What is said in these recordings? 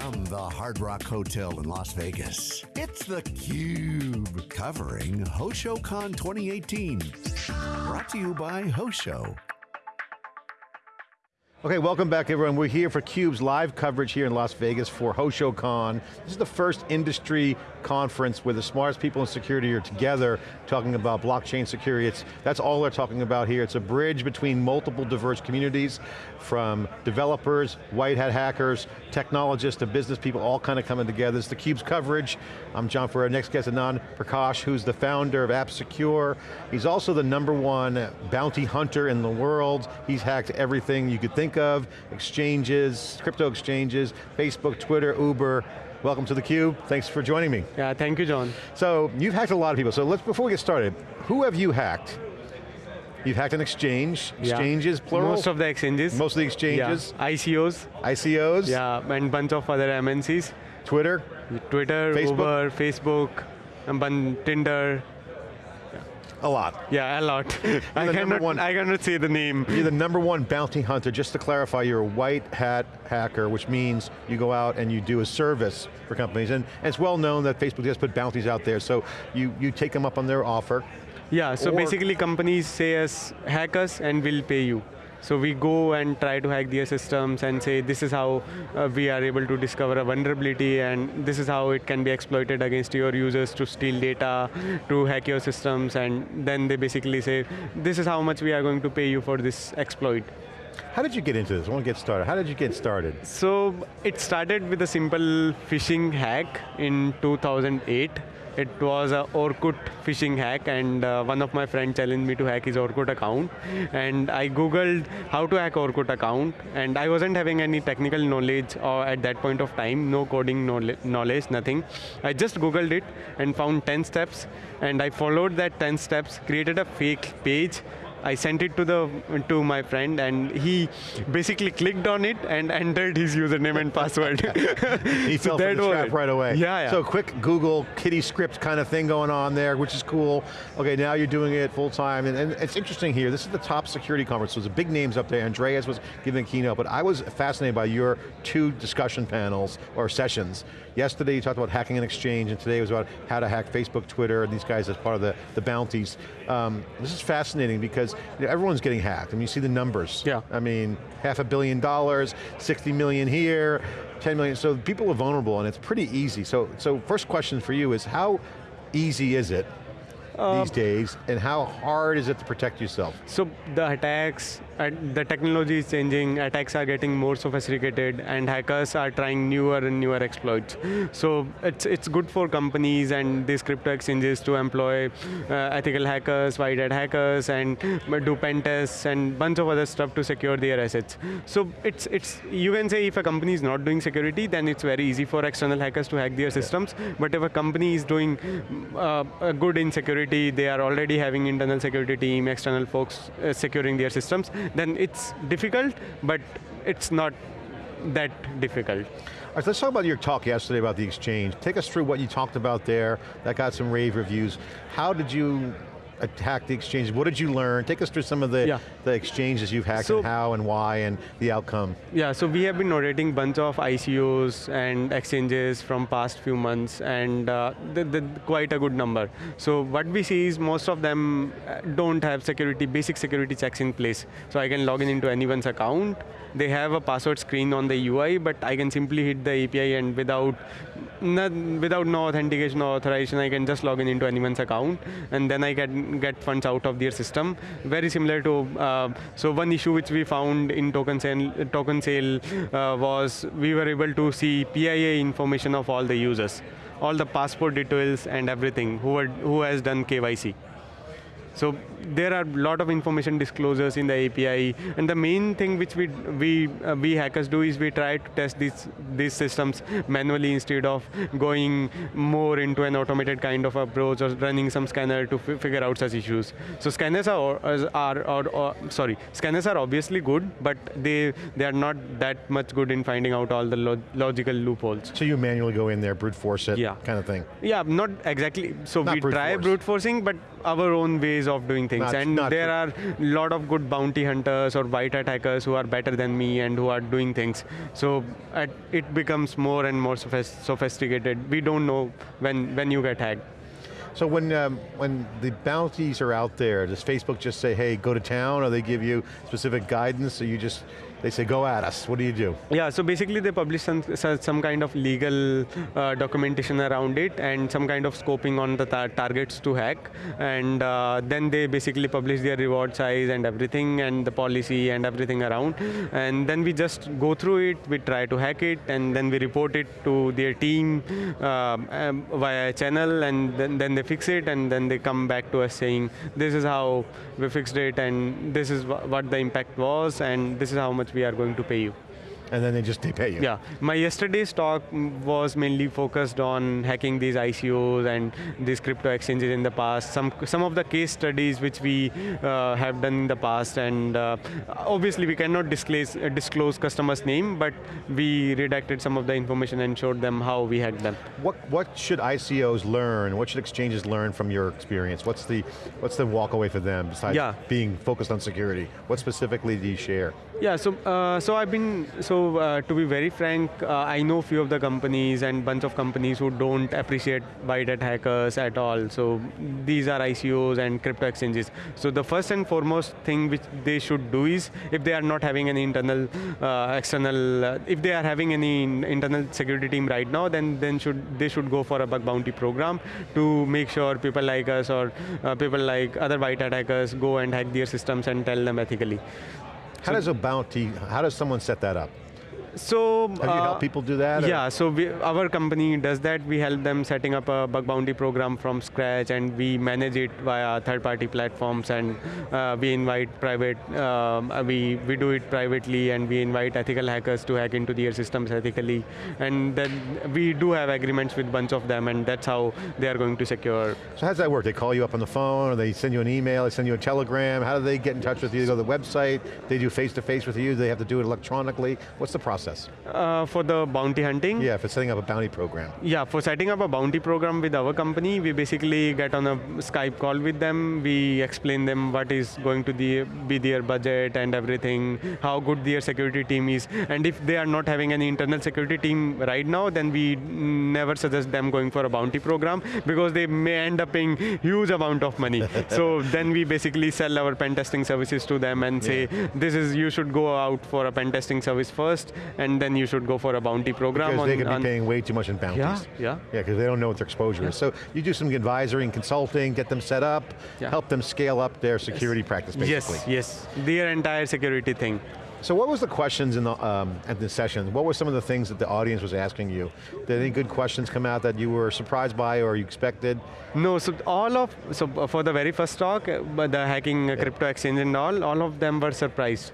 From the Hard Rock Hotel in Las Vegas, it's theCUBE, covering HoshoCon 2018. Brought to you by Hosho. Okay, welcome back everyone. We're here for CUBE's live coverage here in Las Vegas for HoshoCon. This is the first industry conference where the smartest people in security are together talking about blockchain security. It's, that's all they're talking about here. It's a bridge between multiple diverse communities from developers, white hat hackers, technologists, to business people, all kind of coming together. This is theCUBE's coverage. I'm John Furrier. Next guest, Anand Prakash, who's the founder of AppSecure. He's also the number one bounty hunter in the world. He's hacked everything you could think think of, exchanges, crypto exchanges, Facebook, Twitter, Uber, Welcome to theCUBE, thanks for joining me. Yeah, thank you, John. So, you've hacked a lot of people, so let's, before we get started, who have you hacked? You've hacked an exchange, exchanges, yeah. plural? Most of the exchanges. Most of the exchanges. Yeah. ICOs. ICOs. Yeah, and bunch of other MNCs. Twitter? Twitter, Facebook? Uber, Facebook, and Tinder, a lot. Yeah, a lot. I cannot, one, I cannot say the name. You're the number one bounty hunter. Just to clarify, you're a white hat hacker, which means you go out and you do a service for companies. And, and it's well known that Facebook just put bounties out there, so you, you take them up on their offer. Yeah, so basically companies say us, hack us and we'll pay you. So we go and try to hack their systems and say this is how uh, we are able to discover a vulnerability and this is how it can be exploited against your users to steal data, to hack your systems and then they basically say this is how much we are going to pay you for this exploit. How did you get into this? I want to get started. How did you get started? So it started with a simple phishing hack in 2008 it was a Orkut phishing hack and uh, one of my friends challenged me to hack his Orkut account and I googled how to hack Orkut account and I wasn't having any technical knowledge or uh, at that point of time, no coding knowledge, nothing. I just googled it and found 10 steps and I followed that 10 steps, created a fake page I sent it to the to my friend and he basically clicked on it and entered his username and password. he so fell for the trap right away. Yeah, yeah. So quick Google kitty script kind of thing going on there, which is cool. Okay, now you're doing it full time, and, and it's interesting here. This is the top security conference. So there's big names up there. Andreas was giving a keynote, but I was fascinated by your two discussion panels or sessions. Yesterday you talked about hacking an exchange, and today was about how to hack Facebook, Twitter, and these guys as part of the, the bounties. Um, this is fascinating because you know, everyone's getting hacked. I mean, you see the numbers. Yeah. I mean, half a billion dollars, 60 million here, 10 million, so people are vulnerable and it's pretty easy. So, so first question for you is how easy is it um, these days, and how hard is it to protect yourself? So the attacks, the technology is changing, attacks are getting more sophisticated, and hackers are trying newer and newer exploits. So it's, it's good for companies and these crypto exchanges to employ uh, ethical hackers, white hat hackers, and do pen tests, and bunch of other stuff to secure their assets. So it's, it's you can say if a company is not doing security, then it's very easy for external hackers to hack their systems, but if a company is doing uh, good in security, security, they are already having internal security team, external folks uh, securing their systems, then it's difficult, but it's not that difficult. All right, let's talk about your talk yesterday about the exchange. Take us through what you talked about there, that got some rave reviews. How did you attack the exchanges? What did you learn? Take us through some of the, yeah. the exchanges you've hacked so, and how and why and the outcome. Yeah, so we have been narrating bunch of ICOs and exchanges from past few months and uh, the, the, quite a good number. So what we see is most of them uh, don't have security, basic security checks in place. So I can log in into anyone's account, they have a password screen on the UI, but I can simply hit the API and without, not, without no authentication or authorization, I can just log in into anyone's account and then I can get funds out of their system. Very similar to, uh, so one issue which we found in token sale, token sale uh, was we were able to see PII information of all the users, all the passport details and everything, who, who has done KYC. So there are a lot of information disclosures in the API, and the main thing which we we uh, we hackers do is we try to test these these systems manually instead of going more into an automated kind of approach or running some scanner to figure out such issues. So scanners are are, are, are sorry scanners are obviously good, but they they are not that much good in finding out all the lo logical loopholes. So you manually go in there, brute force it, yeah. kind of thing. Yeah, not exactly. So not we brute try force. brute forcing, but our own ways ways of doing things, Not- and there true. are a lot of good bounty hunters or white hat hackers who are better than me and who are doing things. So at, it becomes more and more sophisticated. We don't know when when you get hacked. So when, um, when the bounties are out there, does Facebook just say, hey, go to town, or they give you specific guidance, or you just, they say, go at us, what do you do? Yeah, so basically they publish some, some kind of legal uh, documentation around it and some kind of scoping on the tar- targets to hack. And uh, then they basically publish their reward size and everything and the policy and everything around. And then we just go through it, we try to hack it, and then we report it to their team um, um, via channel, and then, then they fix it, and then they come back to us saying, this is how we fixed it, and this is wha- what the impact was, and this is how much we are going to pay you. And then they just, they pay you. Yeah, my yesterday's talk was mainly focused on hacking these ICOs and these crypto exchanges in the past. Some some of the case studies which we uh, have done in the past, and uh, obviously we cannot disclose uh, disclose customers' name, but we redacted some of the information and showed them how we hacked them. What, what should ICOs learn, what should exchanges learn from your experience? What's the, what's the walk away for them, besides Yeah. being focused on security? What specifically do you share? Yeah, so uh, so I've been so uh, to be very frank, uh, I know few of the companies and bunch of companies who don't appreciate white hat hackers at all. So these are ICOs and crypto exchanges. So the first and foremost thing which they should do is if they are not having any internal, uh, external, uh, if they are having any internal security team right now, then then should they should go for a bug bounty program to make sure people like us or uh, people like other white hat hackers go and hack their systems and tell them ethically. How does a bounty, how does someone set that up? So Have you uh, helped people do that? or- Yeah, so we, our company does that. We help them setting up a bug bounty program from scratch, and we manage it via third-party platforms. And uh, we invite private, um, uh, we we do it privately, and we invite ethical hackers to hack into their systems ethically. And then we do have agreements with bunch of them, and that's how they are going to secure. So how does that work? They call you up on the phone, or they send you an email, they send you a telegram, how do they get in touch with you? They go to the website, they do face-to-face with you, do they have to do it electronically? What's the process? Uh, for the bounty hunting, Yeah, for setting up a bounty program. Yeah, for setting up a bounty program with our company, we basically get on a Skype call with them. We explain them what is going to the, be their budget and everything, how good their security team is. And if they are not having any internal security team right now, then we never suggest them going for a bounty program because they may end up paying huge amount of money. so then we basically sell our pen testing services to them and say, this is, you should go out for a pen testing service first, and then you should go for a bounty program. Because on, they could be paying way too much in bounties. Yeah, yeah. Yeah, because they don't know what their exposure is. So you do some advisory and consulting, get them set up, Yeah. help them scale up their security practice, basically. Yes, yes. Their entire security thing. So what was the questions in the, um, at the session? What were some of the things that the audience was asking you? Did any good questions come out that you were surprised by or you expected? No, so all of, so for the very first talk, uh, the hacking uh, crypto exchange and all, all of them were surprised.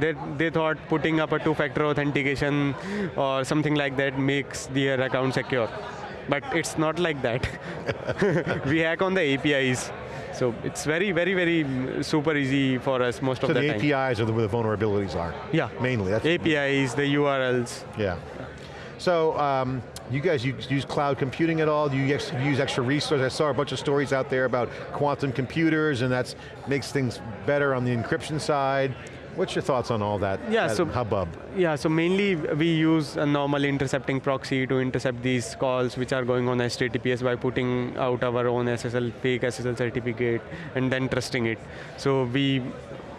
They, they thought putting up a two-factor authentication or something like that makes their account secure. But it's not like that. we hack on the APIs. So it's very, very, very super easy for us most So of the, the time. APIs are where the vulnerabilities are. Yeah. Mainly, that's, APIs, the URLs. yeah. So um, you guys use, use cloud computing at all? Do you use extra resources? I saw a bunch of stories out there about quantum computers and that makes things better on the encryption side. What's your thoughts on all that, Yeah, that so- hubbub? Yeah, so mainly we use a normal intercepting proxy to intercept these calls which are going on HTTPS by putting out our own SSL, fake SSL certificate and then trusting it. So we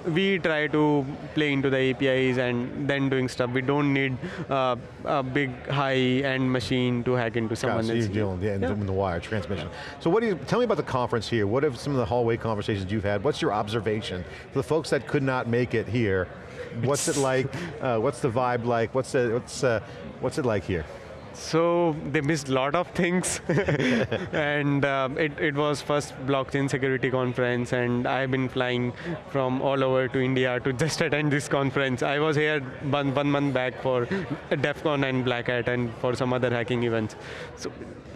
we try to play into the APIs and then doing stuff. We don't need uh, a big high-end machine to hack into someone so you're else. dealing yeah, Yeah. the wire transmission. So what do you, tell me about the conference here. What have some of the hallway conversations you've had? What's your observation? For the folks that could not make it here, what's it like? Uh, what's the vibe like? What's, the, what's, uh, what's it like here? So they missed a lot of things, and um, it, it was first blockchain security conference, and I've been flying from all over to India to just attend this conference. I was here one, one month back for DEF CON and Black Hat and for some other hacking events. So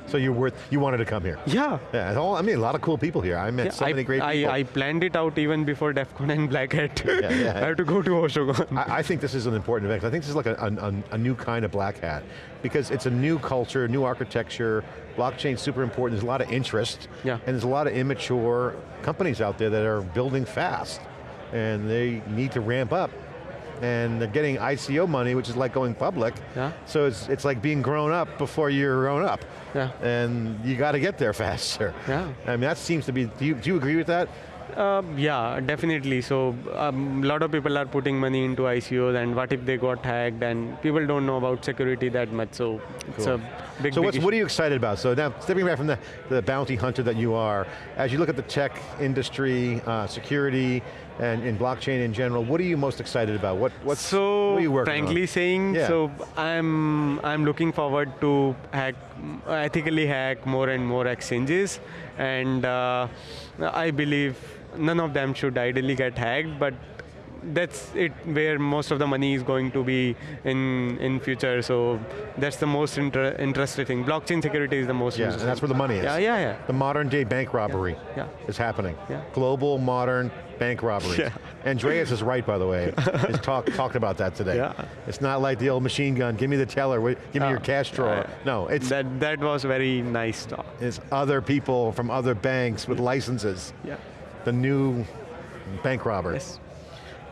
So you were, you wanted to come here? yeah. Yeah, all, I mean, a lot of cool people here. I met Yeah, so I, many great I, people. I planned it out even before DEF CON and Black Hat. Yeah, yeah. I have to go to HoshoCon. I, I think this is an important event. I think this is like a, a, a new kind of black hat because it's it's a new culture, new architecture, blockchain's super important, there's a lot of interest, Yeah. and there's a lot of immature companies out there that are building fast, and they need to ramp up. And they're getting ICO money, which is like going public. Yeah. So it's, it's like being grown up before you're grown up. Yeah. And you got to get there faster. Yeah. I mean, that seems to be, do you, do you agree with that? Uh, yeah, definitely. So a um, lot of people are putting money into ICOs, and what if they got hacked? And people don't know about security that much. So it's a big. So big what's, what are you excited about? So now, stepping back from the, the bounty hunter that you are, as you look at the tech industry, uh, security, and in blockchain in general, what are you most excited about? What, what's, so what are you working frankly on? saying, Yeah. so I'm I'm looking forward to hack ethically hack more and more exchanges, and uh, I believe none of them should ideally get hacked, but. That's it. Where most of the money is going to be in in future. So that's the most inter interesting thing. Blockchain security is the most. Yeah, that's where the money is. Yeah, yeah, yeah. The modern day bank robbery Yeah. is happening. Yeah. Global modern bank robbery. Yeah. Andreas is right, by the way. He's talk, talked about that today. Yeah. It's not like the old machine gun, give me the teller, give me your cash drawer. yeah. No, it's, That that was very nice talk. it's other people from other banks with licenses. Yeah. The new bank robber. Yes.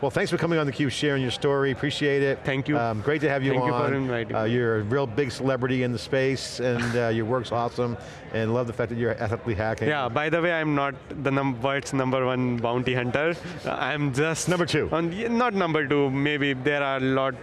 Well, thanks for coming on theCUBE, sharing your story, appreciate it. Thank you. Um, great to have you Thank on. you for inviting Uh, me. you're a real big celebrity in the space, and uh, your work's awesome, and love the fact that you're ethically hacking. Yeah, by the way, I'm not the num world's number one bounty hunter. Uh, I'm just... Number two. On, not number two, maybe there are a lot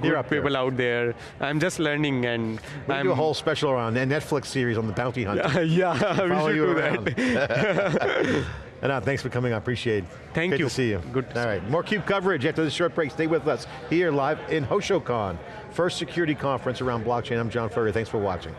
good up there. people out there. I'm just learning and We I'm... do a whole special around a Netflix series on the bounty hunter. yeah, we Follow should you do around. that. And uh, thanks for coming, I appreciate it. Thank Great you. to see you. Good to All right, more CUBE coverage after this short break. Stay with us here live in HoshoCon, first security conference around blockchain. I'm John Furrier, thanks for watching.